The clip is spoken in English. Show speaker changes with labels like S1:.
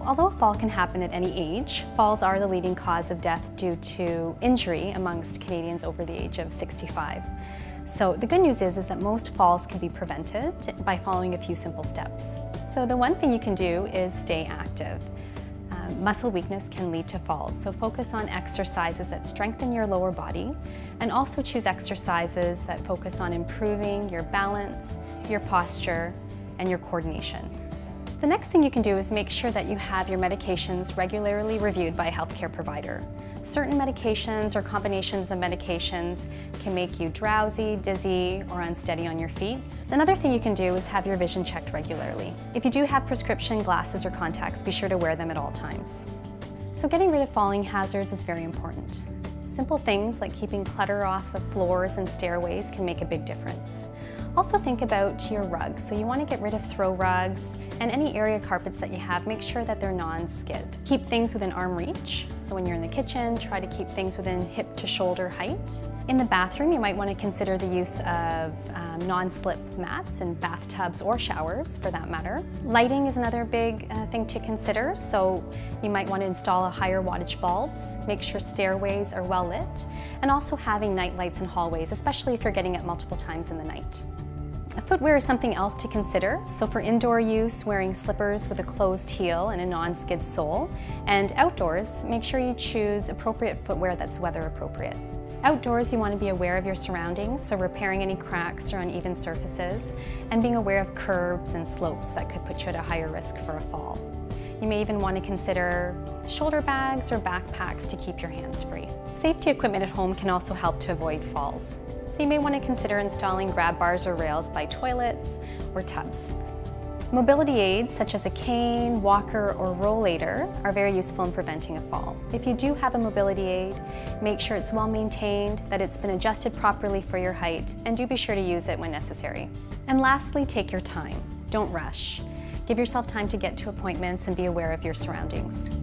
S1: although fall can happen at any age, falls are the leading cause of death due to injury amongst Canadians over the age of 65. So the good news is, is that most falls can be prevented by following a few simple steps. So the one thing you can do is stay active. Um, muscle weakness can lead to falls, so focus on exercises that strengthen your lower body and also choose exercises that focus on improving your balance, your posture, and your coordination. The next thing you can do is make sure that you have your medications regularly reviewed by a healthcare provider. Certain medications or combinations of medications can make you drowsy, dizzy, or unsteady on your feet. Another thing you can do is have your vision checked regularly. If you do have prescription glasses or contacts, be sure to wear them at all times. So getting rid of falling hazards is very important. Simple things like keeping clutter off of floors and stairways can make a big difference. Also think about your rugs. So you want to get rid of throw rugs and any area carpets that you have, make sure that they're non-skid. Keep things within arm reach. So when you're in the kitchen, try to keep things within hip to shoulder height. In the bathroom, you might want to consider the use of um, non-slip mats in bathtubs or showers for that matter. Lighting is another big uh, thing to consider. So you might want to install a higher wattage bulbs, make sure stairways are well lit, and also having night lights in hallways, especially if you're getting it multiple times in the night. Footwear is something else to consider. So for indoor use, wearing slippers with a closed heel and a non-skid sole. And outdoors, make sure you choose appropriate footwear that's weather appropriate. Outdoors, you want to be aware of your surroundings, so repairing any cracks or uneven surfaces, and being aware of curbs and slopes that could put you at a higher risk for a fall. You may even want to consider shoulder bags or backpacks to keep your hands free. Safety equipment at home can also help to avoid falls. So you may want to consider installing grab bars or rails by toilets or tubs. Mobility aids such as a cane, walker, or rollator are very useful in preventing a fall. If you do have a mobility aid, make sure it's well maintained, that it's been adjusted properly for your height, and do be sure to use it when necessary. And lastly, take your time. Don't rush. Give yourself time to get to appointments and be aware of your surroundings.